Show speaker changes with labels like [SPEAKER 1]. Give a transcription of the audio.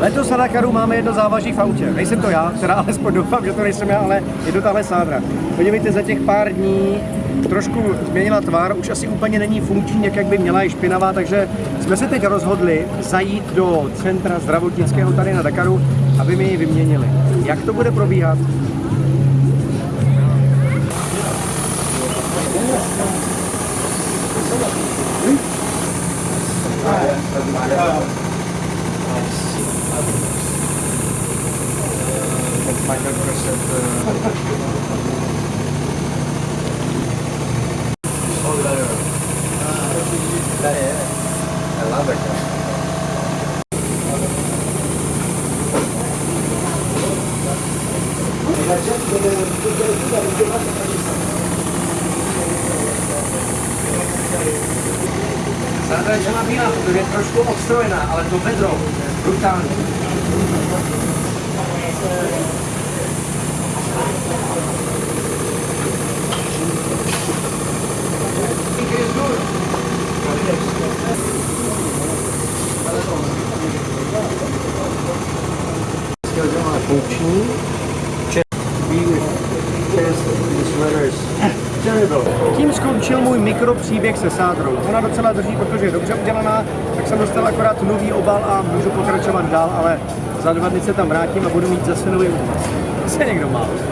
[SPEAKER 1] Letos na Dakaru máme jedno závaží v autě. Nejsem to já, teda alespoň doufám, že to nejsem já, ale je to tahle sádra. Podívejte, za těch pár dní trošku změnila tvar, už asi úplně není funkční, jak, by měla, je špinavá, takže jsme se teď rozhodli zajít do centra zdravotnického tady na Dakaru, aby mi ji vyměnili. Jak to bude probíhat? Sádra je celá bílá, protože je trošku odstrojená, ale to vedro, brutální. Funkční. Tím skončil můj mikropříběh se sádrou. Ona docela drží, protože je dobře udělaná, tak jsem dostal akorát nový obal a můžu pokračovat dál, ale za dva dny se tam vrátím a budu mít zase nový obal. Se někdo má.